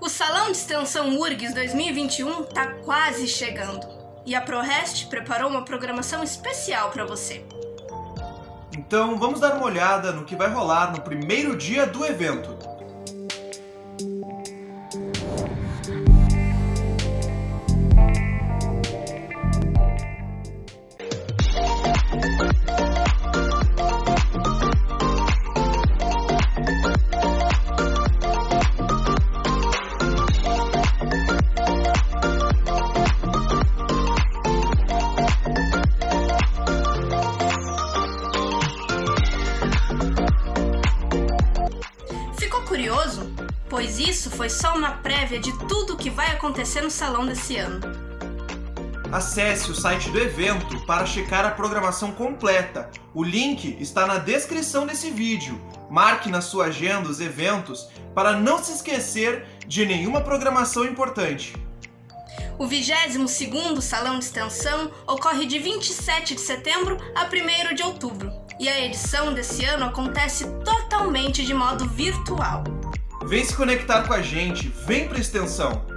O Salão de Extensão URGS 2021 está quase chegando e a ProRest preparou uma programação especial para você. Então vamos dar uma olhada no que vai rolar no primeiro dia do evento. Curioso? Pois isso foi só uma prévia de tudo o que vai acontecer no salão desse ano. Acesse o site do evento para checar a programação completa. O link está na descrição desse vídeo. Marque na sua agenda os eventos para não se esquecer de nenhuma programação importante. O 22º Salão de Extensão ocorre de 27 de setembro a 1º de outubro, e a edição desse ano acontece totalmente de modo virtual. Vem se conectar com a gente, vem para extensão!